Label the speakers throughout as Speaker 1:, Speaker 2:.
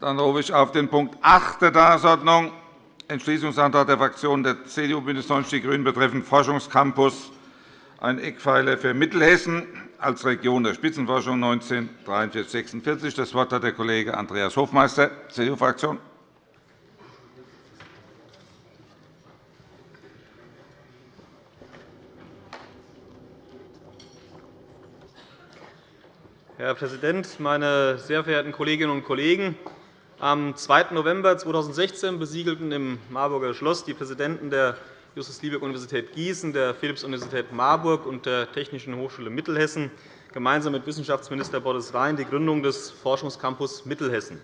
Speaker 1: Dann rufe ich auf den Punkt 8 der Tagesordnung Entschließungsantrag der Fraktionen der CDU, BÜNDNIS 90 die GRÜNEN betreffend Forschungscampus, ein Eckpfeiler für Mittelhessen als Region der Spitzenforschung 1943 Das Wort hat der Kollege Andreas Hofmeister, CDU-Fraktion.
Speaker 2: Herr Präsident, meine sehr verehrten Kolleginnen und Kollegen! Am 2. November 2016 besiegelten im Marburger Schloss die Präsidenten der Justus-Liebig-Universität Gießen, der Philipps-Universität Marburg und der Technischen Hochschule Mittelhessen gemeinsam mit Wissenschaftsminister Boris Rhein die Gründung des Forschungscampus Mittelhessen.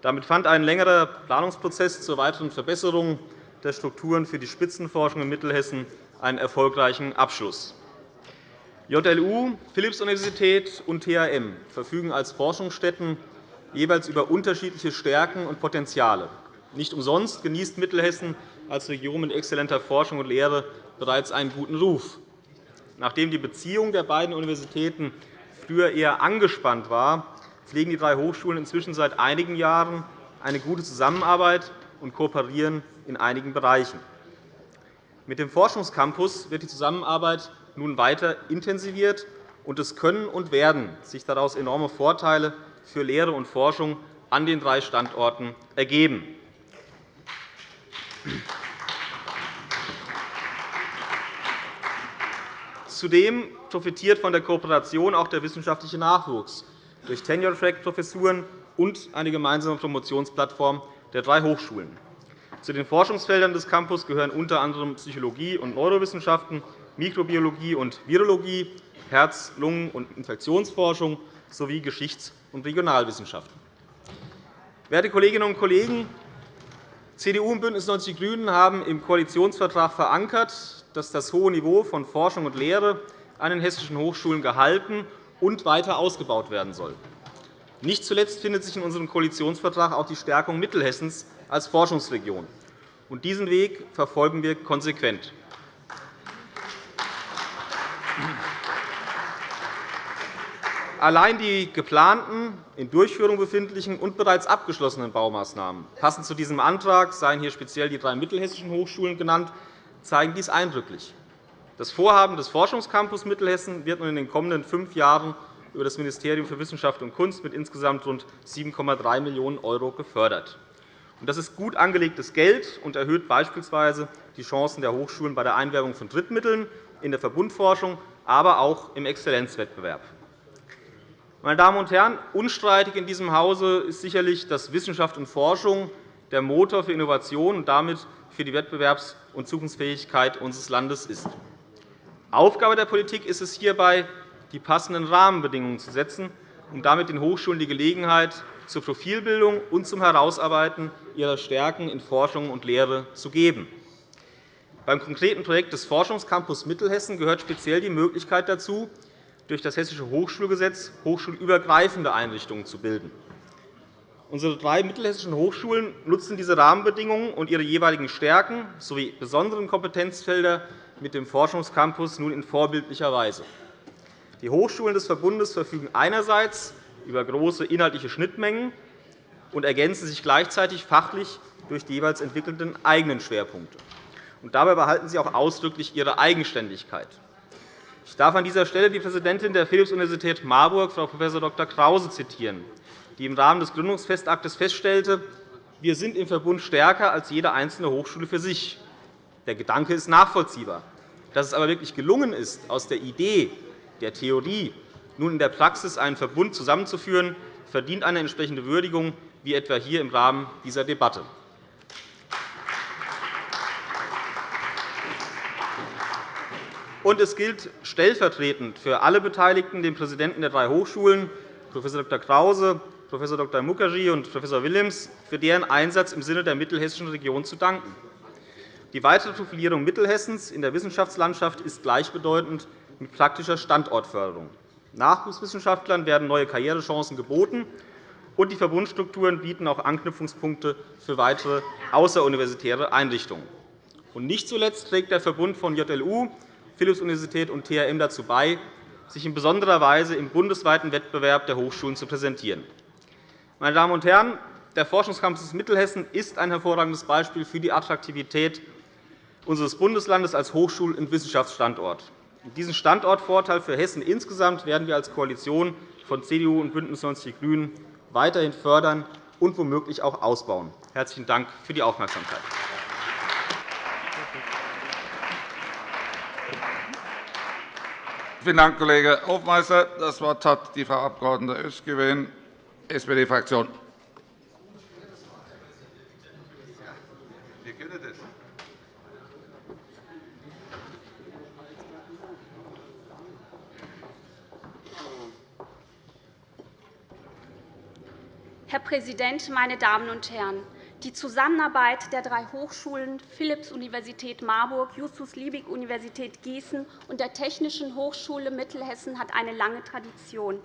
Speaker 2: Damit fand ein längerer Planungsprozess zur weiteren Verbesserung der Strukturen für die Spitzenforschung in Mittelhessen einen erfolgreichen Abschluss. JLU, Philipps-Universität und THM verfügen als Forschungsstätten jeweils über unterschiedliche Stärken und Potenziale. Nicht umsonst genießt Mittelhessen als Region mit exzellenter Forschung und Lehre bereits einen guten Ruf. Nachdem die Beziehung der beiden Universitäten früher eher angespannt war, pflegen die drei Hochschulen inzwischen seit einigen Jahren eine gute Zusammenarbeit und kooperieren in einigen Bereichen. Mit dem Forschungscampus wird die Zusammenarbeit nun weiter intensiviert, und es können und werden sich daraus enorme Vorteile für Lehre und Forschung an den drei Standorten ergeben. Zudem profitiert von der Kooperation auch der wissenschaftliche Nachwuchs durch Tenure-Track-Professuren und eine gemeinsame Promotionsplattform der drei Hochschulen. Zu den Forschungsfeldern des Campus gehören unter anderem Psychologie und Neurowissenschaften, Mikrobiologie und Virologie, Herz-, Lungen- und Infektionsforschung sowie Geschichts- und Regionalwissenschaften. Werte Kolleginnen und Kollegen, CDU und BÜNDNIS 90 die GRÜNEN haben im Koalitionsvertrag verankert, dass das hohe Niveau von Forschung und Lehre an den hessischen Hochschulen gehalten und weiter ausgebaut werden soll. Nicht zuletzt findet sich in unserem Koalitionsvertrag auch die Stärkung Mittelhessens als Forschungsregion. Diesen Weg verfolgen wir konsequent. Allein die geplanten, in Durchführung befindlichen und bereits abgeschlossenen Baumaßnahmen, passend zu diesem Antrag seien hier speziell die drei mittelhessischen Hochschulen genannt, zeigen dies eindrücklich. Das Vorhaben des Forschungscampus Mittelhessen wird nun in den kommenden fünf Jahren über das Ministerium für Wissenschaft und Kunst mit insgesamt rund 7,3 Millionen € gefördert. Das ist gut angelegtes Geld und erhöht beispielsweise die Chancen der Hochschulen bei der Einwerbung von Drittmitteln in der Verbundforschung, aber auch im Exzellenzwettbewerb. Meine Damen und Herren, unstreitig in diesem Hause ist sicherlich, dass Wissenschaft und Forschung der Motor für Innovation und damit für die Wettbewerbs- und Zukunftsfähigkeit unseres Landes ist. Aufgabe der Politik ist es hierbei, die passenden Rahmenbedingungen zu setzen, um damit den Hochschulen die Gelegenheit zur Profilbildung und zum Herausarbeiten ihrer Stärken in Forschung und Lehre zu geben. Beim konkreten Projekt des Forschungscampus Mittelhessen gehört speziell die Möglichkeit dazu, durch das Hessische Hochschulgesetz hochschulübergreifende Einrichtungen zu bilden. Unsere drei mittelhessischen Hochschulen nutzen diese Rahmenbedingungen und ihre jeweiligen Stärken sowie besonderen Kompetenzfelder mit dem Forschungscampus nun in vorbildlicher Weise. Die Hochschulen des Verbundes verfügen einerseits über große inhaltliche Schnittmengen und ergänzen sich gleichzeitig fachlich durch die jeweils entwickelten eigenen Schwerpunkte. Dabei behalten sie auch ausdrücklich ihre Eigenständigkeit. Ich darf an dieser Stelle die Präsidentin der Philipps-Universität Marburg, Frau Prof. Dr. Krause, zitieren, die im Rahmen des Gründungsfestaktes feststellte, wir sind im Verbund stärker als jede einzelne Hochschule für sich. Der Gedanke ist nachvollziehbar. Dass es aber wirklich gelungen ist, aus der Idee, der Theorie nun in der Praxis einen Verbund zusammenzuführen, verdient eine entsprechende Würdigung, wie etwa hier im Rahmen dieser Debatte. Und es gilt stellvertretend für alle Beteiligten, den Präsidenten der drei Hochschulen, Prof. Dr. Krause, Prof. Dr. Mukherjee und Prof. Willems, für deren Einsatz im Sinne der mittelhessischen Region zu danken. Die weitere Profilierung Mittelhessens in der Wissenschaftslandschaft ist gleichbedeutend mit praktischer Standortförderung. Nachwuchswissenschaftlern werden neue Karrierechancen geboten, und die Verbundstrukturen bieten auch Anknüpfungspunkte für weitere außeruniversitäre Einrichtungen. nicht zuletzt trägt der Verbund von JLU Philipps-Universität und THM dazu bei, sich in besonderer Weise im bundesweiten Wettbewerb der Hochschulen zu präsentieren. Meine Damen und Herren, Der Forschungscampus Mittelhessen ist ein hervorragendes Beispiel für die Attraktivität unseres Bundeslandes als Hochschul- und Wissenschaftsstandort. Diesen Standortvorteil für Hessen insgesamt werden wir als Koalition von CDU und BÜNDNIS 90 die GRÜNEN weiterhin fördern und womöglich auch ausbauen. – Herzlichen Dank für die Aufmerksamkeit.
Speaker 1: Vielen Dank, Kollege Hofmeister. Das Wort hat die Frau Abg. Özgüven, SPD-Fraktion.
Speaker 3: Herr Präsident, meine Damen und Herren! Die Zusammenarbeit der drei Hochschulen Philipps-Universität Marburg, Justus-Liebig-Universität Gießen und der Technischen Hochschule Mittelhessen hat eine lange Tradition.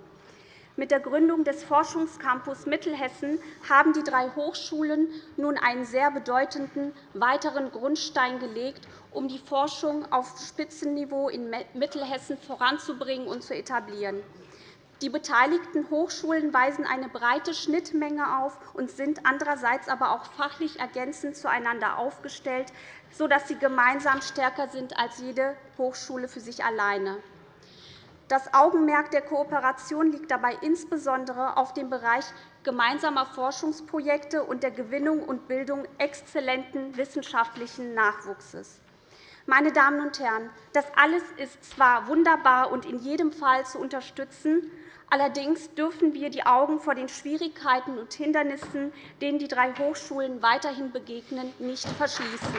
Speaker 3: Mit der Gründung des Forschungscampus Mittelhessen haben die drei Hochschulen nun einen sehr bedeutenden weiteren Grundstein gelegt, um die Forschung auf Spitzenniveau in Mittelhessen voranzubringen und zu etablieren. Die beteiligten Hochschulen weisen eine breite Schnittmenge auf und sind andererseits aber auch fachlich ergänzend zueinander aufgestellt, sodass sie gemeinsam stärker sind als jede Hochschule für sich alleine. Das Augenmerk der Kooperation liegt dabei insbesondere auf dem Bereich gemeinsamer Forschungsprojekte und der Gewinnung und Bildung exzellenten wissenschaftlichen Nachwuchses. Meine Damen und Herren, das alles ist zwar wunderbar und in jedem Fall zu unterstützen, Allerdings dürfen wir die Augen vor den Schwierigkeiten und Hindernissen, denen die drei Hochschulen weiterhin begegnen, nicht verschließen.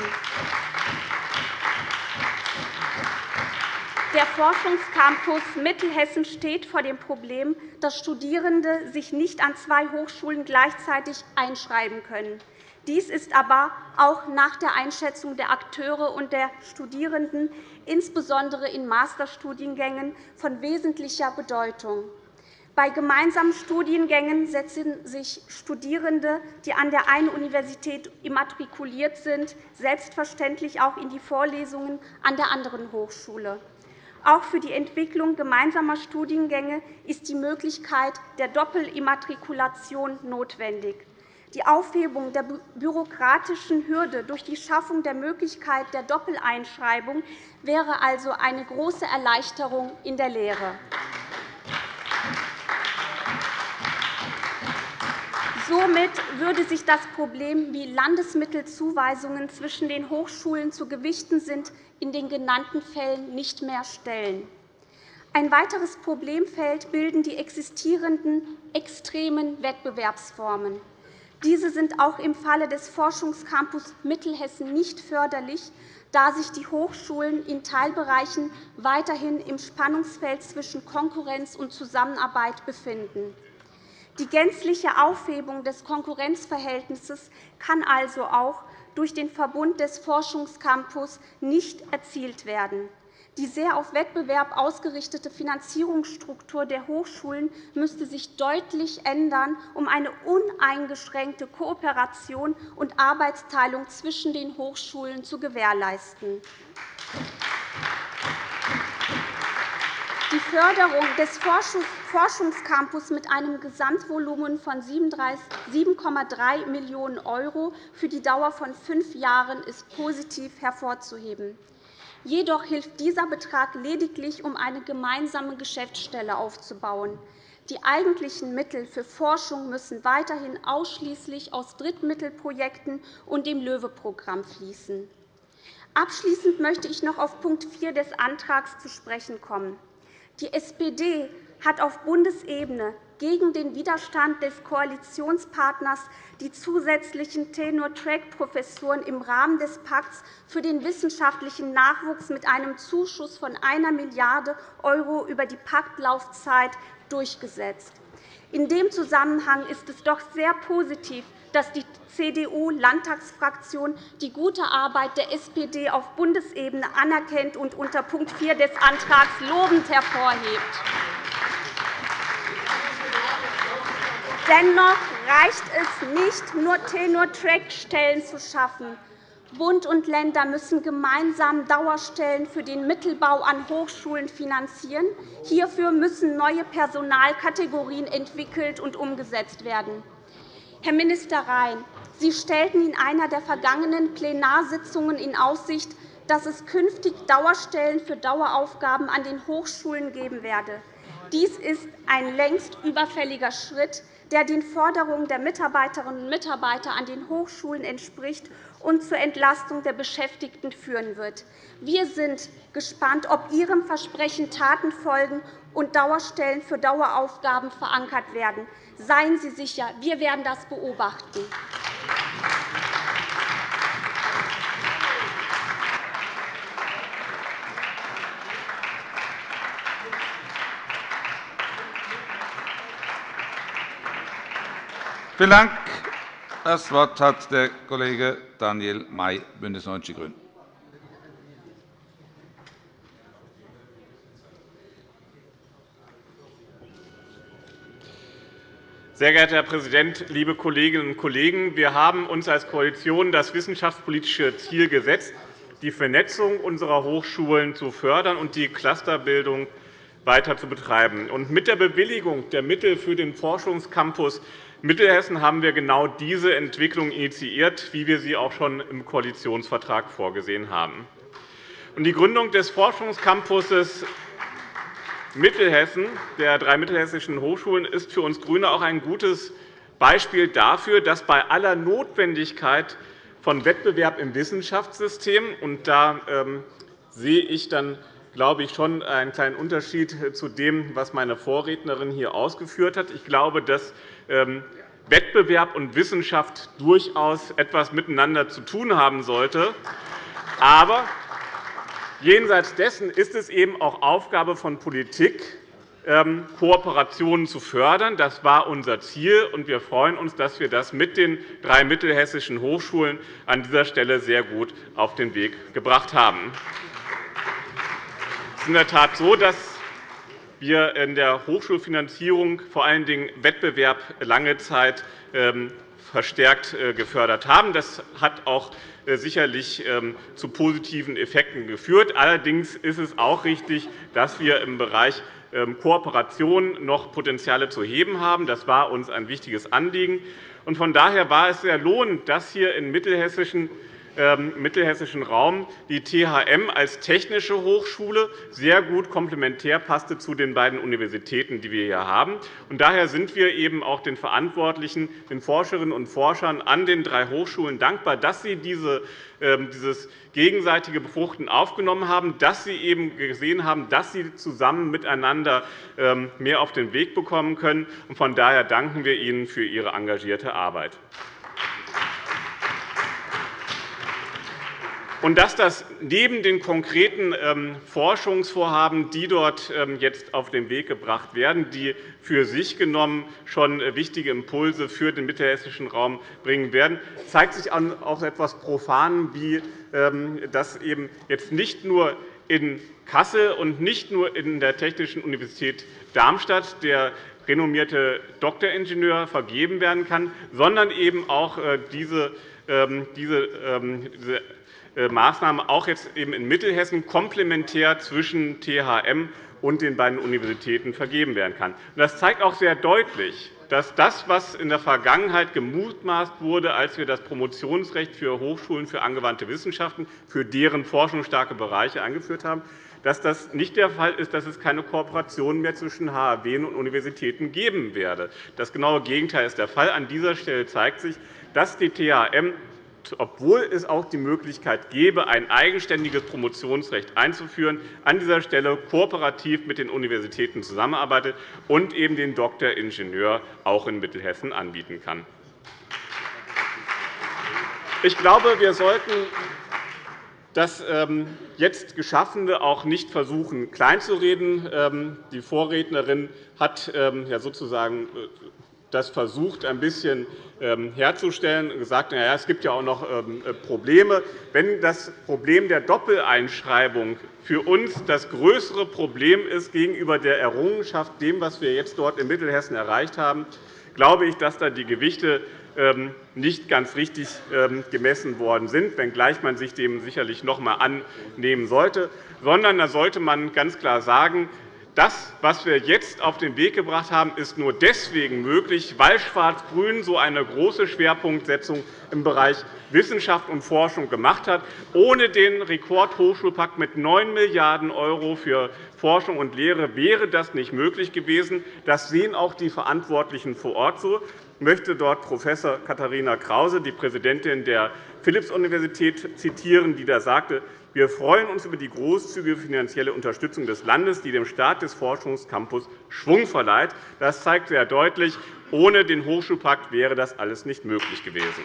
Speaker 3: Der Forschungscampus Mittelhessen steht vor dem Problem, dass Studierende sich nicht an zwei Hochschulen gleichzeitig einschreiben können. Dies ist aber auch nach der Einschätzung der Akteure und der Studierenden, insbesondere in Masterstudiengängen, von wesentlicher Bedeutung. Bei gemeinsamen Studiengängen setzen sich Studierende, die an der einen Universität immatrikuliert sind, selbstverständlich auch in die Vorlesungen an der anderen Hochschule. Auch für die Entwicklung gemeinsamer Studiengänge ist die Möglichkeit der Doppelimmatrikulation notwendig. Die Aufhebung der bürokratischen Hürde durch die Schaffung der Möglichkeit der Doppeleinschreibung wäre also eine große Erleichterung in der Lehre. Somit würde sich das Problem, wie Landesmittelzuweisungen zwischen den Hochschulen zu gewichten sind, in den genannten Fällen nicht mehr stellen. Ein weiteres Problemfeld bilden die existierenden extremen Wettbewerbsformen. Diese sind auch im Falle des Forschungscampus Mittelhessen nicht förderlich, da sich die Hochschulen in Teilbereichen weiterhin im Spannungsfeld zwischen Konkurrenz und Zusammenarbeit befinden. Die gänzliche Aufhebung des Konkurrenzverhältnisses kann also auch durch den Verbund des Forschungscampus nicht erzielt werden. Die sehr auf Wettbewerb ausgerichtete Finanzierungsstruktur der Hochschulen müsste sich deutlich ändern, um eine uneingeschränkte Kooperation und Arbeitsteilung zwischen den Hochschulen zu gewährleisten. Die Förderung des Forschungscampus mit einem Gesamtvolumen von 7,3 Millionen € für die Dauer von fünf Jahren ist positiv hervorzuheben. Jedoch hilft dieser Betrag lediglich, um eine gemeinsame Geschäftsstelle aufzubauen. Die eigentlichen Mittel für Forschung müssen weiterhin ausschließlich aus Drittmittelprojekten und dem LOEWE-Programm fließen. Abschließend möchte ich noch auf Punkt 4 des Antrags zu sprechen kommen. Die SPD hat auf Bundesebene gegen den Widerstand des Koalitionspartners die zusätzlichen Tenure-Track-Professuren im Rahmen des Pakts für den wissenschaftlichen Nachwuchs mit einem Zuschuss von 1 Milliarde € über die Paktlaufzeit durchgesetzt. In dem Zusammenhang ist es doch sehr positiv, dass die CDU-Landtagsfraktion die gute Arbeit der SPD auf Bundesebene anerkennt und unter Punkt 4 des Antrags lobend hervorhebt. Dennoch reicht es nicht, nur Tenure-Track-Stellen zu schaffen. Bund und Länder müssen gemeinsam Dauerstellen für den Mittelbau an Hochschulen finanzieren. Hierfür müssen neue Personalkategorien entwickelt und umgesetzt werden. Herr Minister Rhein, Sie stellten in einer der vergangenen Plenarsitzungen in Aussicht, dass es künftig Dauerstellen für Daueraufgaben an den Hochschulen geben werde. Dies ist ein längst überfälliger Schritt, der den Forderungen der Mitarbeiterinnen und Mitarbeiter an den Hochschulen entspricht und zur Entlastung der Beschäftigten führen wird. Wir sind gespannt, ob Ihrem Versprechen Taten folgen und Dauerstellen für Daueraufgaben verankert werden. Seien Sie sicher, wir werden das beobachten.
Speaker 1: Vielen Dank. Das Wort hat der Kollege Daniel May, BÜNDNIS 90 die GRÜNEN.
Speaker 4: Sehr geehrter Herr Präsident, liebe Kolleginnen und Kollegen! Wir haben uns als Koalition das wissenschaftspolitische Ziel gesetzt, die Vernetzung unserer Hochschulen zu fördern und die Clusterbildung weiter zu betreiben. mit der Bewilligung der Mittel für den Forschungscampus Mittelhessen haben wir genau diese Entwicklung initiiert, wie wir sie auch schon im Koalitionsvertrag vorgesehen haben. Die Gründung des Forschungscampuses Mittelhessen, der drei mittelhessischen Hochschulen, ist für uns GRÜNE auch ein gutes Beispiel dafür, dass bei aller Notwendigkeit von Wettbewerb im Wissenschaftssystem und da ähm, sehe ich dann glaube ich, schon einen kleinen Unterschied zu dem, was meine Vorrednerin hier ausgeführt hat. Ich glaube, dass Wettbewerb und Wissenschaft durchaus etwas miteinander zu tun haben sollte. Aber jenseits dessen ist es eben auch Aufgabe von Politik, ähm, Kooperationen zu fördern. Das war unser Ziel, und wir freuen uns, dass wir das mit den drei mittelhessischen Hochschulen an dieser Stelle sehr gut auf den Weg gebracht haben. Es ist in der Tat so, dass wir in der Hochschulfinanzierung vor allen Dingen Wettbewerb lange Zeit ähm, verstärkt äh, gefördert haben. Das hat auch äh, sicherlich ähm, zu positiven Effekten geführt. Allerdings ist es auch richtig, dass wir im Bereich ähm, Kooperation noch Potenziale zu heben haben. Das war uns ein wichtiges Anliegen. Von daher war es sehr lohnend, dass hier in mittelhessischen mittelhessischen Raum die THM als technische Hochschule sehr gut komplementär passte zu den beiden Universitäten, die wir hier haben. Daher sind wir eben auch den Verantwortlichen, den Forscherinnen und Forschern an den drei Hochschulen dankbar, dass sie ähm, dieses gegenseitige Befruchten aufgenommen haben, dass sie eben gesehen haben, dass sie zusammen miteinander ähm, mehr auf den Weg bekommen können. Von daher danken wir Ihnen für Ihre engagierte Arbeit. Und dass das neben den konkreten ähm, Forschungsvorhaben, die dort ähm, jetzt auf den Weg gebracht werden, die für sich genommen schon äh, wichtige Impulse für den mittelhessischen Raum bringen werden, zeigt sich auch etwas profan, wie ähm, das eben jetzt nicht nur in Kassel und nicht nur in der Technischen Universität Darmstadt der renommierte Doktoringenieur vergeben werden kann, sondern eben auch äh, diese, äh, Maßnahme auch jetzt eben in Mittelhessen komplementär zwischen THM und den beiden Universitäten vergeben werden kann. Das zeigt auch sehr deutlich, dass das, was in der Vergangenheit gemutmaßt wurde, als wir das Promotionsrecht für Hochschulen für angewandte Wissenschaften für deren forschungsstarke Bereiche eingeführt haben, dass das nicht der Fall ist, dass es keine Kooperation mehr zwischen HAW und Universitäten geben werde. Das genaue Gegenteil ist der Fall. An dieser Stelle zeigt sich, dass die THM obwohl es auch die Möglichkeit gäbe, ein eigenständiges Promotionsrecht einzuführen, an dieser Stelle kooperativ mit den Universitäten zusammenarbeitet und eben den Doktoringenieur auch in Mittelhessen anbieten kann. Ich glaube, wir sollten das ähm, jetzt Geschaffene auch nicht versuchen, kleinzureden. Ähm, die Vorrednerin hat ähm, sozusagen äh, das versucht, ein bisschen ähm, herzustellen und gesagt, ja, es gibt ja auch noch ähm, äh, Probleme. Wenn das Problem der Doppeleinschreibung für uns das größere Problem ist gegenüber der Errungenschaft, dem, was wir jetzt dort in Mittelhessen erreicht haben, glaube ich, dass da die Gewichte ähm, nicht ganz richtig gemessen worden sind, wenngleich man sich dem sicherlich noch einmal annehmen sollte. Sondern da sollte man ganz klar sagen, Das, was wir jetzt auf den Weg gebracht haben, ist nur deswegen möglich, weil Schwarz-Grün so eine große Schwerpunktsetzung im Bereich Wissenschaft und Forschung gemacht hat. Ohne den Rekordhochschulpakt mit 9 Milliarden € für Forschung und Lehre wäre das nicht möglich gewesen. Das sehen auch die Verantwortlichen vor Ort so. Ich möchte dort Prof. Katharina Krause, die Präsidentin der Philipps-Universität, zitieren, die da sagte, wir freuen uns über die großzügige finanzielle Unterstützung des Landes, die dem Start des Forschungscampus Schwung verleiht. Das zeigt sehr deutlich, ohne den Hochschulpakt wäre das alles nicht möglich gewesen.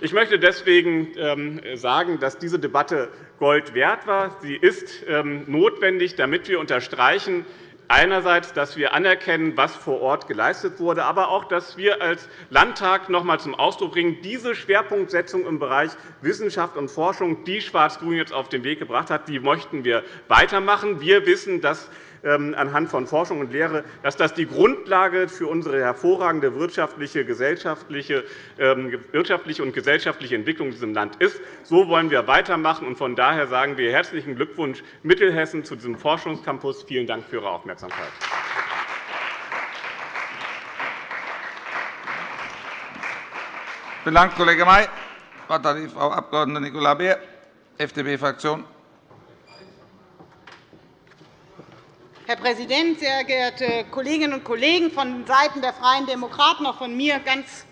Speaker 4: Ich möchte deswegen ähm, sagen, dass diese Debatte Gold wert war. Sie ist ähm, notwendig, damit wir unterstreichen, einerseits, dass wir anerkennen, was vor Ort geleistet wurde, aber auch, dass wir als Landtag noch einmal zum Ausdruck bringen, diese Schwerpunktsetzung im Bereich Wissenschaft und Forschung, die Schwarz-Grün jetzt auf den Weg gebracht hat, die möchten wir weitermachen. Wir wissen, dass anhand von Forschung und Lehre, dass das die Grundlage für unsere hervorragende wirtschaftliche, gesellschaftliche, ähm, wirtschaftliche und gesellschaftliche Entwicklung in diesem Land ist. So wollen wir weitermachen. Von daher sagen wir herzlichen Glückwunsch Mittelhessen zu diesem Forschungscampus. Vielen Dank für Ihre Aufmerksamkeit.
Speaker 1: Vielen Dank, Kollege May. Das Wort hat die Frau Abg. Nicola Beer, FDP-Fraktion.
Speaker 5: Herr Präsident, sehr geehrte Kolleginnen und Kollegen! Von Seiten der Freien Demokraten auch von mir ganz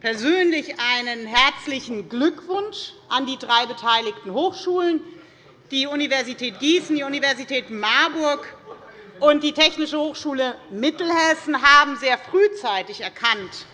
Speaker 5: persönlich einen herzlichen Glückwunsch an die drei beteiligten Hochschulen, die Universität Gießen, die Universität Marburg und die Technische Hochschule Mittelhessen haben sehr frühzeitig erkannt,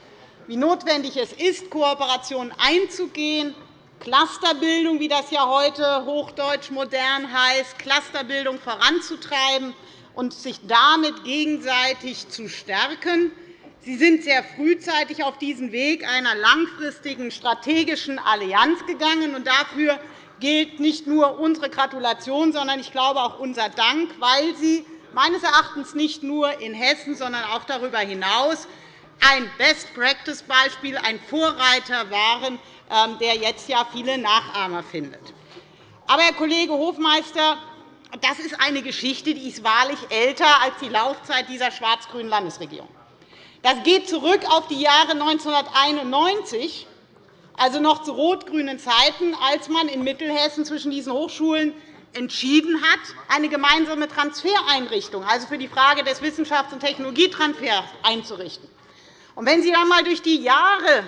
Speaker 5: wie notwendig es ist, Kooperationen einzugehen, Clusterbildung, wie das ja heute hochdeutsch modern heißt, Clusterbildung voranzutreiben und sich damit gegenseitig zu stärken. Sie sind sehr frühzeitig auf diesen Weg einer langfristigen strategischen Allianz gegangen. und Dafür gilt nicht nur unsere Gratulation, sondern ich glaube auch unser Dank, weil Sie meines Erachtens nicht nur in Hessen, sondern auch darüber hinaus ein Best-Practice-Beispiel, ein Vorreiter waren, ähm, der jetzt ja viele Nachahmer findet. Aber, Herr Kollege Hofmeister, das ist eine Geschichte, die ist wahrlich älter als die Laufzeit dieser schwarz-grünen Landesregierung. Das geht zurück auf die Jahre 1991, also noch zu rot-grünen Zeiten, als man in Mittelhessen zwischen diesen Hochschulen entschieden hat, eine gemeinsame Transfereinrichtung, also für die Frage des Wissenschafts- und Technologietransfers einzurichten. wenn Sie einmal durch die Jahre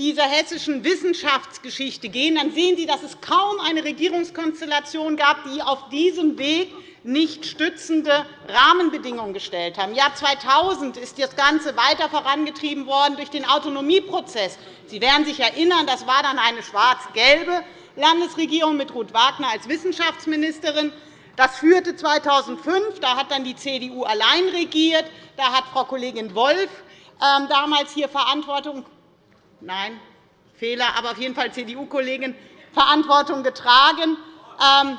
Speaker 5: dieser hessischen Wissenschaftsgeschichte gehen, dann sehen Sie, dass es kaum eine Regierungskonstellation gab, die auf diesem Weg nicht stützende Rahmenbedingungen gestellt haben. Im Jahr 2000 ist das Ganze weiter vorangetrieben worden durch den Autonomieprozess. Sie werden sich erinnern, das war dann eine schwarz-gelbe Landesregierung mit Ruth Wagner als Wissenschaftsministerin. Das führte 2005. Da hat dann die CDU allein regiert. Da hat Frau Kollegin Wolff ähm, damals hier Verantwortung nein, Fehler, aber auf jeden Fall CDU-Kollegin Verantwortung getragen. Ähm,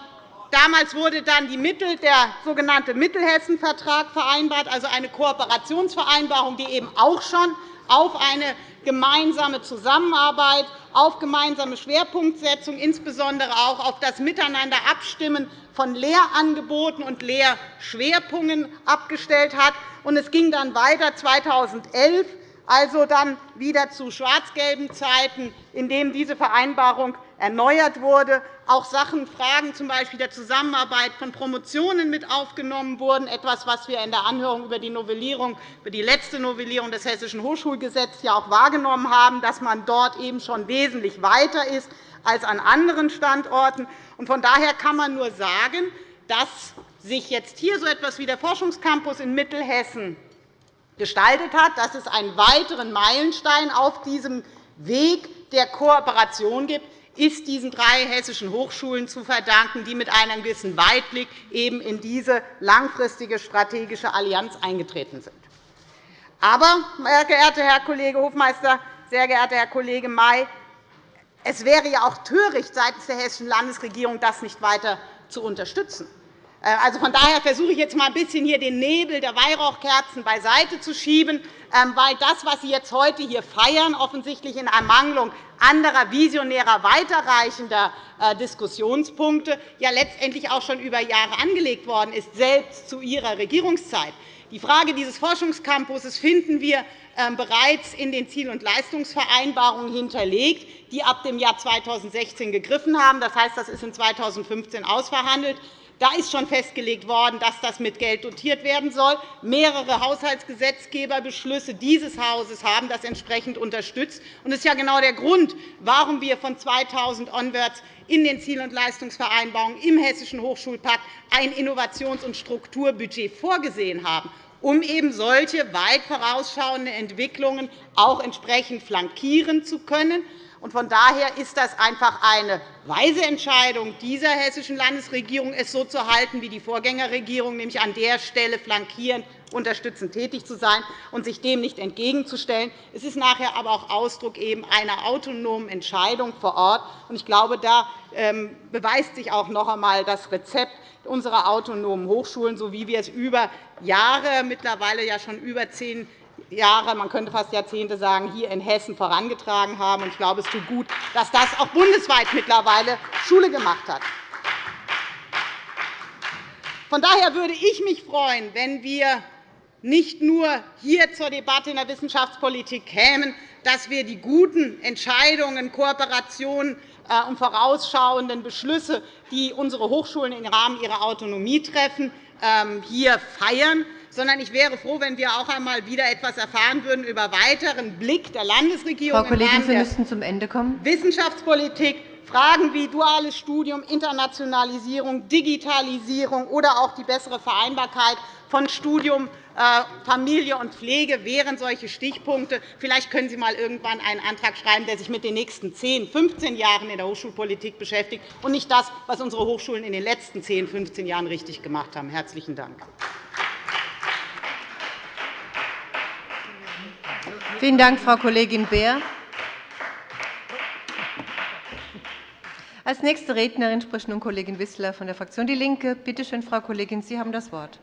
Speaker 5: damals wurde dann die Mittel, der sogenannte Mittelhessen-Vertrag vereinbart, also eine Kooperationsvereinbarung, die eben auch schon auf eine gemeinsame Zusammenarbeit, auf gemeinsame Schwerpunktsetzung, insbesondere auch auf das Miteinander abstimmen von Lehrangeboten und Lehrschwerpunkten abgestellt hat. Es ging dann weiter 2011 also dann wieder zu schwarz-gelben Zeiten, in denen diese Vereinbarung erneuert wurde, auch Sachen, Fragen z. Der Zusammenarbeit von Promotionen mit aufgenommen wurden, etwas, was wir in der Anhörung über die, Novellierung, über die letzte Novellierung des Hessischen Hochschulgesetzes ja auch wahrgenommen haben, dass man dort eben schon wesentlich weiter ist als an anderen Standorten. Von daher kann man nur sagen, dass sich jetzt hier so etwas wie der Forschungscampus in Mittelhessen gestaltet hat, dass es einen weiteren Meilenstein auf diesem Weg der Kooperation gibt, ist diesen drei hessischen Hochschulen zu verdanken, die mit einem gewissen Weitblick eben in diese langfristige strategische Allianz eingetreten sind. Aber, sehr geehrter Herr Kollege Hofmeister, sehr geehrter Herr Kollege May, es wäre ja auch töricht seitens der Hessischen Landesregierung, das nicht weiter zu unterstützen. Äh, also von daher versuche ich jetzt mal ein bisschen hier den Nebel der Weihrauchkerzen beiseite zu schieben, ähm, weil das, was Sie jetzt heute hier feiern, offensichtlich in Ermangelung anderer visionärer, weiterreichender äh, Diskussionspunkte ja letztendlich auch schon über Jahre angelegt worden ist, selbst zu Ihrer Regierungszeit. Die Frage dieses Forschungscampus finden wir ähm, bereits in den Ziel- und Leistungsvereinbarungen hinterlegt, die ab dem Jahr 2016 gegriffen haben. Das heißt, das ist in 2015 ausverhandelt. Da ist schon festgelegt worden, dass das mit Geld dotiert werden soll. Mehrere Haushaltsgesetzgeberbeschlüsse dieses Hauses haben das entsprechend unterstützt. Das ist ja genau der Grund, warum wir von 2000 onwards in den Ziel- und Leistungsvereinbarungen im Hessischen Hochschulpakt ein Innovations- und Strukturbudget vorgesehen haben um eben solche weit vorausschauenden Entwicklungen auch entsprechend flankieren zu können. Von daher ist das einfach eine weise Entscheidung dieser Hessischen Landesregierung, es so zu halten wie die Vorgängerregierung, nämlich an der Stelle flankierend unterstützend tätig zu sein und sich dem nicht entgegenzustellen. Es ist nachher aber auch Ausdruck einer autonomen Entscheidung vor Ort. Ich glaube, da ähm, beweist sich auch noch einmal das Rezept unserer autonomen Hochschulen, so wie wir es über Jahre, mittlerweile ja schon über zehn Jahre, man könnte fast Jahrzehnte sagen, hier in Hessen vorangetragen haben. Ich glaube, es tut gut, dass das auch bundesweit mittlerweile Schule gemacht hat. Von daher würde ich mich freuen, wenn wir nicht nur hier zur Debatte in der Wissenschaftspolitik kämen, dass wir die guten Entscheidungen, Kooperationen äh, und vorausschauenden Beschlüsse, die unsere Hochschulen im Rahmen ihrer Autonomie treffen, ähm, hier feiern, sondern ich wäre froh, wenn wir auch einmal wieder etwas erfahren würden über weiteren Blick der Landesregierung
Speaker 6: Frau Kollegin, Sie müssten zum Ende kommen.
Speaker 5: Wissenschaftspolitik, Fragen wie duales Studium, Internationalisierung, Digitalisierung oder auch die bessere Vereinbarkeit von Studium, äh, Familie und Pflege wären solche Stichpunkte. Vielleicht können Sie einmal irgendwann einen Antrag schreiben, der sich mit den nächsten 10, 15 Jahren in der Hochschulpolitik beschäftigt, und nicht das, was unsere Hochschulen in den letzten 10, 15 Jahren richtig gemacht haben. – Herzlichen Dank.
Speaker 6: Vielen Dank, Frau Kollegin Beer. Als nächste Rednerin spricht nun Kollegin Wissler von der Fraktion DIE LINKE. Bitte schön, Frau Kollegin, Sie haben das Wort.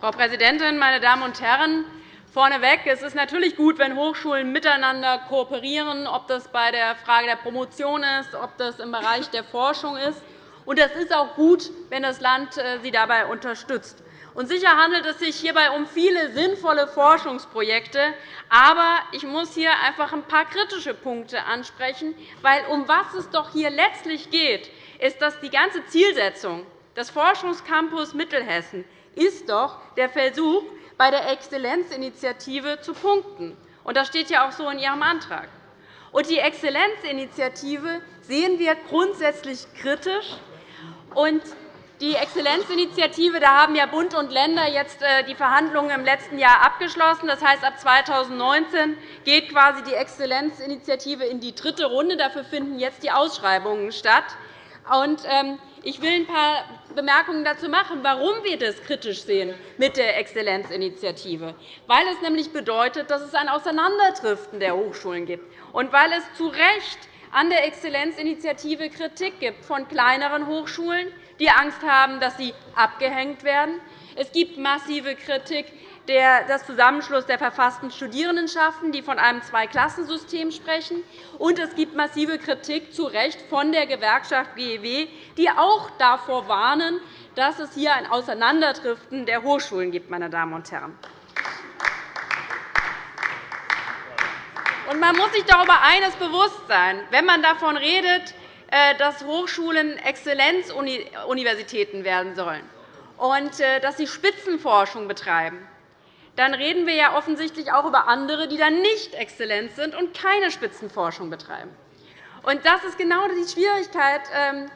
Speaker 7: Frau Präsidentin, meine Damen und Herren! Vorneweg, es ist natürlich gut, wenn Hochschulen miteinander kooperieren, ob das bei der Frage der Promotion ist, ob das im Bereich der Forschung ist. Und es ist auch gut, wenn das Land äh, sie dabei unterstützt. Und sicher handelt es sich hierbei um viele sinnvolle Forschungsprojekte. Aber ich muss hier einfach ein paar kritische Punkte ansprechen. Weil um was es doch hier letztlich geht, ist, dass die ganze Zielsetzung des Forschungscampus Mittelhessen ist doch der Versuch, bei der Exzellenzinitiative zu punkten. Und das steht ja auch so in Ihrem Antrag. Und die Exzellenzinitiative sehen wir grundsätzlich kritisch. Und die Exzellenzinitiative, da haben ja Bund und Länder jetzt äh, die Verhandlungen im letzten Jahr abgeschlossen. Das heißt, ab 2019 geht quasi die Exzellenzinitiative in die dritte Runde. Dafür finden jetzt die Ausschreibungen statt. Ähm, ich will ein paar Bemerkungen dazu machen, warum wir das kritisch sehen mit der Exzellenzinitiative. Weil es nämlich bedeutet, dass es ein Auseinanderdriften der Hochschulen gibt und weil es zu Recht an der Exzellenzinitiative Kritik gibt von kleineren Hochschulen, die Angst haben, dass sie abgehängt werden. Es gibt massive Kritik des Zusammenschlusses der verfassten Studierendenschaften, die von einem Zweiklassensystem sprechen. Und es gibt massive Kritik zu Recht von der Gewerkschaft GEW, die auch davor warnen, dass es hier ein Auseinanderdriften der Hochschulen gibt. Meine Damen und Herren. man muss sich darüber eines bewusst sein. Wenn man davon redet, dass Hochschulen Exzellenzuniversitäten werden sollen und äh, dass sie Spitzenforschung betreiben, dann reden wir ja offensichtlich auch über andere, die dann nicht exzellent sind und keine Spitzenforschung betreiben. das ist genau die Schwierigkeit, ähm,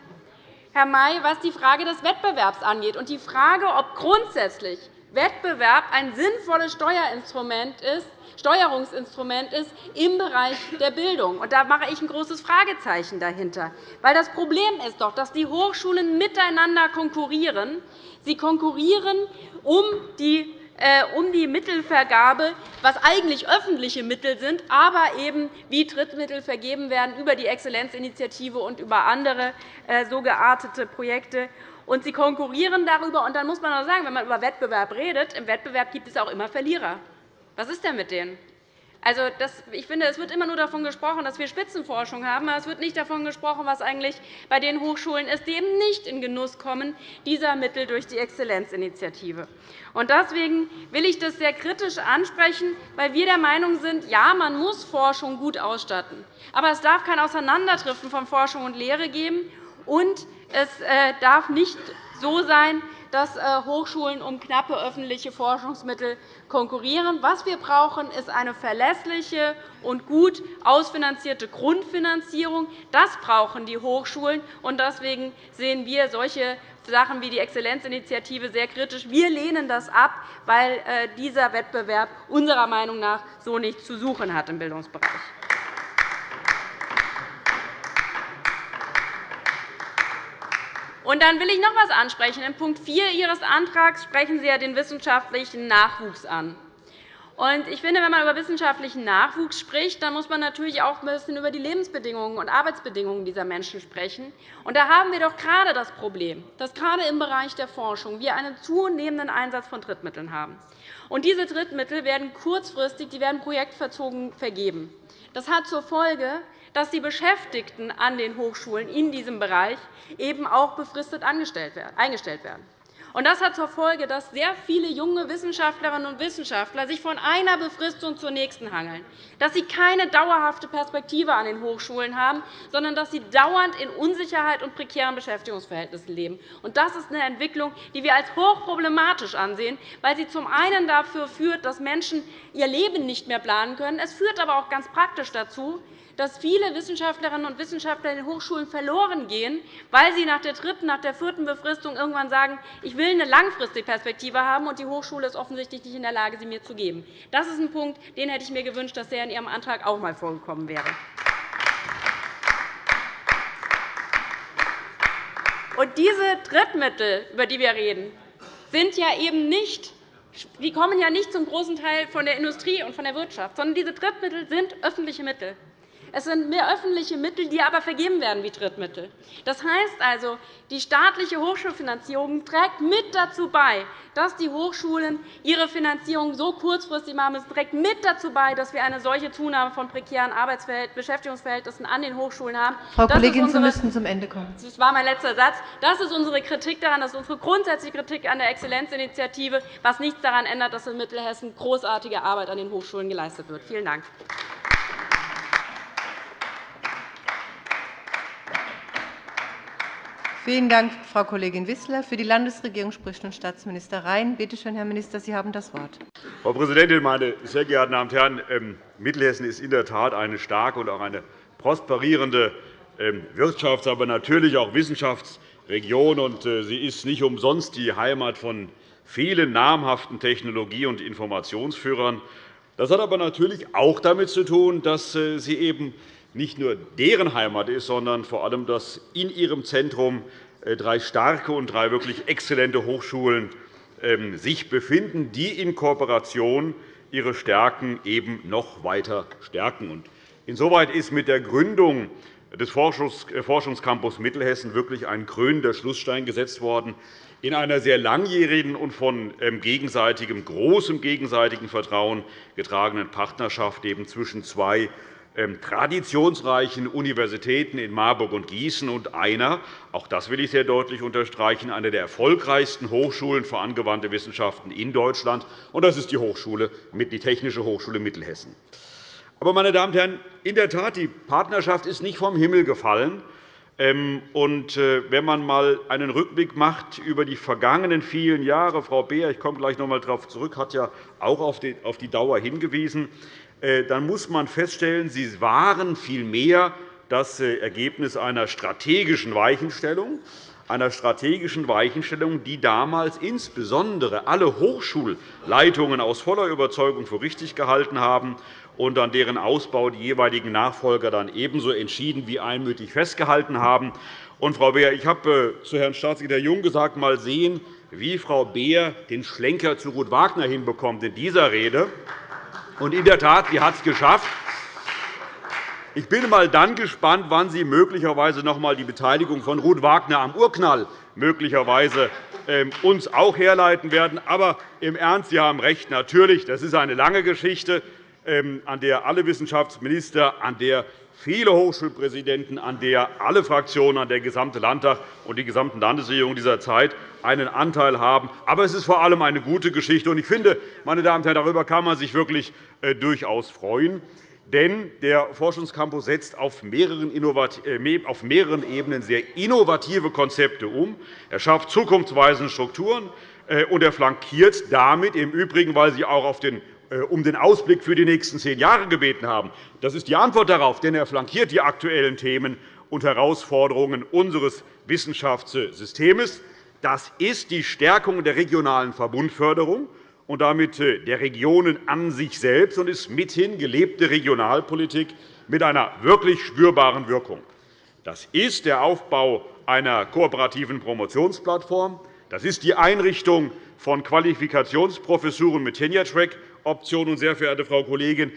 Speaker 7: Herr May, was die Frage des Wettbewerbs angeht und die Frage, ob grundsätzlich Wettbewerb ein sinnvolles Steuerinstrument ist, Steuerungsinstrument ist im Bereich der Bildung. da mache ich ein großes Fragezeichen dahinter. Das Problem ist doch, dass die Hochschulen miteinander konkurrieren. Sie konkurrieren um die äh, um die Mittelvergabe, was eigentlich öffentliche Mittel sind, aber eben wie Drittmittel vergeben werden über die Exzellenzinitiative und über andere äh, so geartete Projekte. Und sie konkurrieren darüber. Und dann muss man auch sagen, wenn man über Wettbewerb redet, im Wettbewerb gibt es auch immer Verlierer. Was ist denn mit denen? Also, das, ich finde, es wird immer nur davon gesprochen, dass wir Spitzenforschung haben, aber es wird nicht davon gesprochen, was eigentlich bei den Hochschulen ist, die eben nicht in Genuss kommen dieser Mittel durch die Exzellenzinitiative. Deswegen will ich das sehr kritisch ansprechen, weil wir der Meinung sind, ja, man muss Forschung gut ausstatten. Aber es darf kein Auseinanderdriften von Forschung und Lehre geben, und es äh, darf nicht so sein, dass äh, Hochschulen um knappe öffentliche Forschungsmittel konkurrieren. Was wir brauchen, ist eine verlässliche und gut ausfinanzierte Grundfinanzierung. Das brauchen die Hochschulen. Deswegen sehen wir solche Sachen wie die Exzellenzinitiative sehr kritisch. Wir lehnen das ab, weil äh, dieser Wettbewerb unserer Meinung nach so nichts zu suchen hat im Bildungsbereich. Und dann will ich noch etwas ansprechen. In Punkt 4 Ihres Antrags sprechen Sie ja den wissenschaftlichen Nachwuchs an. Ich finde, wenn man über wissenschaftlichen Nachwuchs spricht, dann muss man natürlich auch ein bisschen über die Lebensbedingungen und Arbeitsbedingungen dieser Menschen sprechen. Und da haben wir doch gerade das Problem, dass gerade im Bereich der Forschung wir einen zunehmenden Einsatz von Drittmitteln haben. Und diese Drittmittel werden kurzfristig die werden projektverzogen vergeben. Das hat zur Folge, dass die Beschäftigten an den Hochschulen in diesem Bereich eben auch befristet eingestellt werden. Das hat zur Folge, dass sehr viele junge Wissenschaftlerinnen und Wissenschaftler sich von einer Befristung zur nächsten hangeln, dass sie keine dauerhafte Perspektive an den Hochschulen haben, sondern dass sie dauernd in Unsicherheit und prekären Beschäftigungsverhältnissen leben. Das ist eine Entwicklung, die wir als hochproblematisch ansehen, weil sie zum einen dafür führt, dass Menschen ihr Leben nicht mehr planen können. Es führt aber auch ganz praktisch dazu, dass viele Wissenschaftlerinnen und Wissenschaftler in den Hochschulen verloren gehen, weil sie nach der dritten, nach der vierten Befristung irgendwann sagen, ich will eine langfristige Perspektive haben, und die Hochschule ist offensichtlich nicht in der Lage, sie mir zu geben. Das ist ein Punkt, den hätte ich mir gewünscht, dass der in Ihrem Antrag auch einmal vorgekommen wäre. Und diese Drittmittel, über die wir reden, sind ja eben nicht die kommen ja nicht zum großen Teil von der Industrie und von der Wirtschaft, sondern diese Drittmittel sind öffentliche Mittel. Es sind mehr öffentliche Mittel, die aber vergeben werden wie Drittmittel. Das heißt also, die staatliche Hochschulfinanzierung trägt mit dazu bei, dass die Hochschulen ihre Finanzierung so kurzfristig machen. Es trägt mit dazu bei, dass wir eine solche Zunahme von prekären Beschäftigungsverhältnissen an den Hochschulen haben.
Speaker 6: Frau Kollegin, unsere, Sie müssen zum Ende kommen.
Speaker 7: Das war mein letzter Satz. Das ist unsere Kritik daran. Das ist unsere grundsätzliche Kritik an der Exzellenzinitiative, was nichts daran ändert, dass in Mittelhessen großartige Arbeit an den Hochschulen geleistet wird. Vielen Dank.
Speaker 6: Vielen Dank, Frau Kollegin Wissler. Für die Landesregierung spricht nun Staatsminister Rhein. Bitte schön, Herr Minister, Sie haben das Wort.
Speaker 8: Frau Präsidentin, meine sehr geehrten Damen und Herren! Ähm, Mittelhessen ist in der Tat eine starke und auch eine prosperierende ähm, Wirtschafts-, aber natürlich auch Wissenschaftsregion. Äh, sie ist nicht umsonst die Heimat von vielen namhaften Technologie- und Informationsführern. Das hat aber natürlich auch damit zu tun, dass äh, sie eben nicht nur deren Heimat ist, sondern vor allem, dass in ihrem Zentrum äh, drei starke und drei wirklich exzellente Hochschulen ähm, sich befinden, die in Kooperation ihre Stärken eben noch weiter stärken. Insoweit ist mit der Gründung des äh, Forschungscampus Mittelhessen wirklich ein krönender Schlussstein gesetzt worden in einer sehr langjährigen und von ähm, gegenseitigem, großem gegenseitigen Vertrauen getragenen Partnerschaft zwischen zwei traditionsreichen Universitäten in Marburg und Gießen und einer, auch das will ich sehr deutlich unterstreichen, einer der erfolgreichsten Hochschulen für angewandte Wissenschaften in Deutschland, und das ist die, Hochschule, die Technische Hochschule Mittelhessen. Aber, meine Damen und Herren, in der Tat, die Partnerschaft ist nicht vom Himmel gefallen. Ähm, und äh, wenn man einmal einen Rückblick macht über die vergangenen vielen Jahre, Frau Beer, ich komme gleich noch einmal darauf zurück, hat ja auch auf die Dauer hingewiesen, dann muss man feststellen, sie waren vielmehr das äh, Ergebnis einer strategischen Weichenstellung, einer strategischen Weichenstellung, die damals insbesondere alle Hochschulleitungen aus voller Überzeugung für richtig gehalten haben und an deren Ausbau die jeweiligen Nachfolger dann ebenso entschieden wie einmütig festgehalten haben. Und, Frau Beer, ich habe äh, zu Herrn Staatssekretär Jung gesagt, mal sehen, wie Frau Beer den Schlenker zu Ruth Wagner hinbekommt in dieser Rede. Und in der Tat, sie hat es geschafft. Ich bin mal dann gespannt, wann Sie möglicherweise noch einmal die Beteiligung von Ruth Wagner am Urknall möglicherweise ähm, uns auch herleiten werden. Aber im Ernst, Sie haben recht, natürlich, das ist eine lange Geschichte, ähm, an der alle Wissenschaftsminister, an der viele Hochschulpräsidenten, an der alle Fraktionen, an der gesamte Landtag und die gesamten Landesregierungen dieser Zeit einen Anteil haben. Aber es ist vor allem eine gute Geschichte. Ich finde, meine Damen und Herren, darüber kann man sich wirklich äh, durchaus freuen. Denn der Forschungscampus setzt auf mehreren, äh, auf mehreren Ebenen sehr innovative Konzepte um. Er schafft zukunftsweisende Strukturen, äh, und er flankiert damit im Übrigen, weil Sie auch auf den um den Ausblick für die nächsten zehn Jahre gebeten haben. Das ist die Antwort darauf, denn er flankiert die aktuellen Themen und Herausforderungen unseres Wissenschaftssystems. Das ist die Stärkung der regionalen Verbundförderung und damit äh, der Regionen an sich selbst und ist mithin gelebte Regionalpolitik mit einer wirklich spürbaren Wirkung. Das ist der Aufbau einer kooperativen Promotionsplattform. Das ist die Einrichtung von Qualifikationsprofessuren mit Tenure-Track Option. Sehr verehrte Frau Kollegin,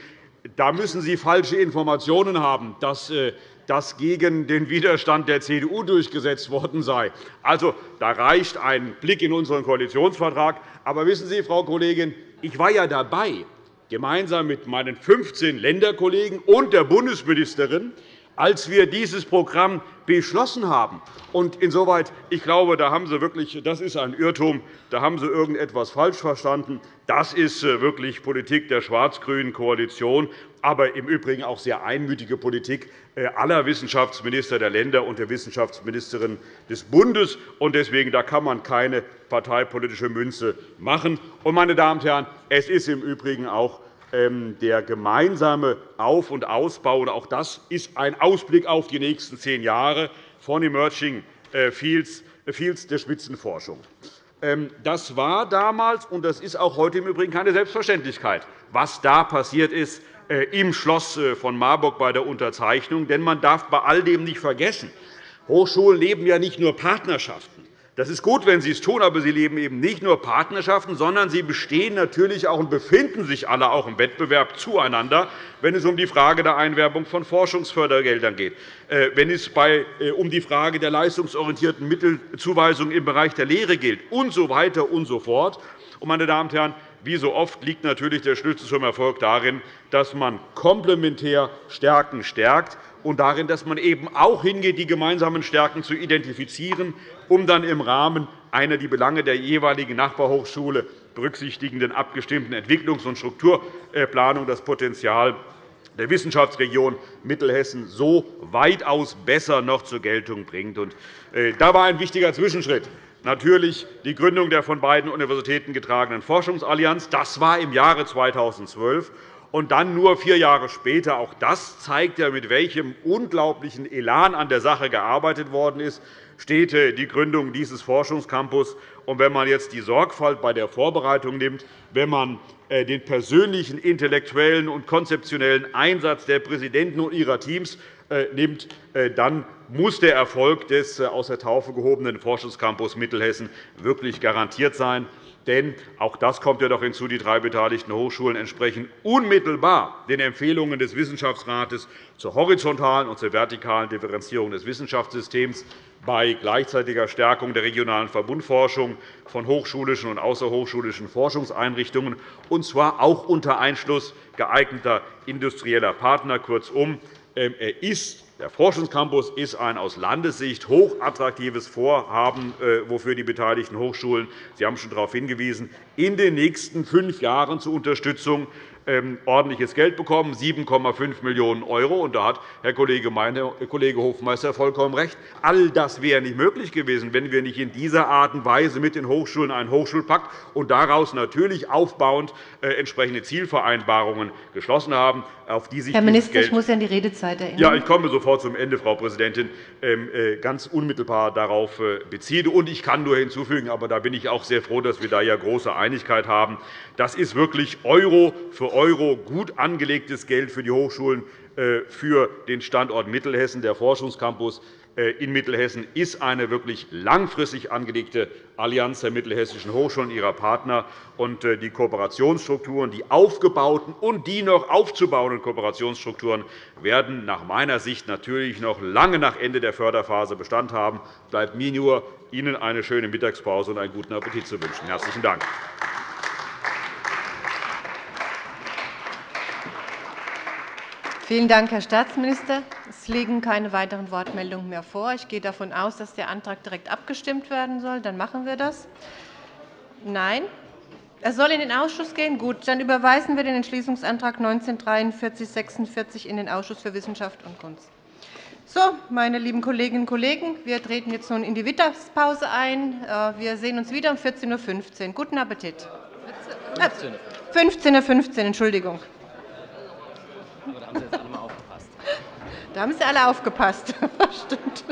Speaker 8: da müssen Sie falsche Informationen haben, dass äh, das gegen den Widerstand der CDU durchgesetzt worden sei. Also, da reicht ein Blick in unseren Koalitionsvertrag. Aber wissen Sie, Frau Kollegin, ich war ja dabei, gemeinsam mit meinen 15 Länderkollegen und der Bundesministerin, als wir dieses Programm beschlossen haben. Und insoweit, ich glaube, da haben Sie wirklich, das ist ein Irrtum, da haben Sie irgendetwas falsch verstanden. Das ist äh, wirklich Politik der schwarz-grünen Koalition, aber im Übrigen auch sehr einmütige Politik äh, aller Wissenschaftsminister der Länder und der Wissenschaftsministerin des Bundes. Deswegen da kann man keine parteipolitische Münze machen. meine Damen und Herren, es ist im Übrigen auch der gemeinsame Auf- und Ausbau. Und auch das ist ein Ausblick auf die nächsten zehn Jahre von Emerging äh, Fields der Spitzenforschung. Ähm, das war damals, und das ist auch heute im Übrigen keine Selbstverständlichkeit, was da passiert ist äh, im Schloss äh, von Marburg bei der Unterzeichnung. Denn man darf bei all dem nicht vergessen, Hochschulen leben ja nicht nur Partnerschaften. Das ist gut, wenn Sie es tun, aber Sie leben eben nicht nur Partnerschaften, sondern sie bestehen natürlich auch und befinden sich alle auch im Wettbewerb zueinander, wenn es um die Frage der Einwerbung von Forschungsfördergeldern geht, äh, wenn es äh, um die Frage der leistungsorientierten Mittelzuweisung im Bereich der Lehre geht und so weiter und so fort. Meine Damen und Herren, wie so oft liegt natürlich der Schlüssel zum Erfolg darin, dass man komplementär Stärken stärkt und darin, dass man eben auch hingeht, die gemeinsamen Stärken zu identifizieren, um dann im Rahmen einer die Belange der jeweiligen Nachbarhochschule berücksichtigenden abgestimmten Entwicklungs- und Strukturplanung das Potenzial der Wissenschaftsregion Mittelhessen so weitaus besser noch zur Geltung bringt. Äh, da war ein wichtiger Zwischenschritt natürlich die Gründung der von beiden Universitäten getragenen Forschungsallianz. Das war im Jahre 2012 und dann nur vier Jahre später. Auch das zeigt ja, mit welchem unglaublichen Elan an der Sache gearbeitet worden ist, steht die Gründung dieses Forschungscampus. Und wenn man jetzt die Sorgfalt bei der Vorbereitung nimmt, wenn man äh, den persönlichen, intellektuellen und konzeptionellen Einsatz der Präsidenten und ihrer Teams äh, nimmt, äh, dann muss der Erfolg des aus der Taufe gehobenen Forschungscampus Mittelhessen wirklich garantiert sein. Denn auch das kommt ja noch hinzu, die drei beteiligten Hochschulen entsprechen unmittelbar den Empfehlungen des Wissenschaftsrates zur horizontalen und zur vertikalen Differenzierung des Wissenschaftssystems bei gleichzeitiger Stärkung der regionalen Verbundforschung von hochschulischen und außerhochschulischen Forschungseinrichtungen, und zwar auch unter Einschluss geeigneter industrieller Partner. Kurzum, ist der Forschungscampus ist ein aus Landessicht hochattraktives Vorhaben, äh, wofür die beteiligten Hochschulen – Sie haben schon darauf hingewiesen – in den nächsten fünf Jahren zur Unterstützung ordentliches Geld bekommen, 7,5 Millionen €. Und da hat Herr Kollege, Herr Kollege Hofmeister vollkommen recht. All das wäre nicht möglich gewesen, wenn wir nicht in dieser Art und Weise mit den Hochschulen einen Hochschulpakt und daraus natürlich aufbauend äh, entsprechende Zielvereinbarungen geschlossen haben, auf die sich
Speaker 6: Herr Minister, ich muss an die Redezeit erinnern.
Speaker 8: Ja, ich komme sofort zum Ende, Frau Präsidentin. Ähm, äh, ganz unmittelbar darauf beziehe. Und ich kann nur hinzufügen, aber da bin ich auch sehr froh, dass wir da ja große Einigkeit haben. Das ist wirklich Euro für Euro gut angelegtes Geld für die Hochschulen, äh, für den Standort Mittelhessen. Der Forschungscampus äh, in Mittelhessen ist eine wirklich langfristig angelegte Allianz der mittelhessischen Hochschulen und ihrer Partner. Äh, die Kooperationsstrukturen, die aufgebauten und die noch aufzubauenden Kooperationsstrukturen werden nach meiner Sicht natürlich noch lange nach Ende der Förderphase Bestand haben. Bleibt mir nur, Ihnen eine schöne Mittagspause und einen guten Appetit zu wünschen. – Herzlichen Dank.
Speaker 6: Vielen Dank, Herr Staatsminister. Es liegen keine weiteren Wortmeldungen mehr vor. Ich gehe davon aus, dass der Antrag direkt abgestimmt werden soll. Dann machen wir das. Nein? Er soll in den Ausschuss gehen? Gut, dann überweisen wir den Entschließungsantrag 194346 in den Ausschuss für Wissenschaft und Kunst. So, meine lieben Kolleginnen und Kollegen, wir treten jetzt nun in die Mittagspause ein. Äh, wir sehen uns wieder um 14.15 Uhr. Guten Appetit. 15.15 Uhr, Entschuldigung. Da haben Sie jetzt alle mal aufgepasst. Da haben Sie alle aufgepasst. Stimmt.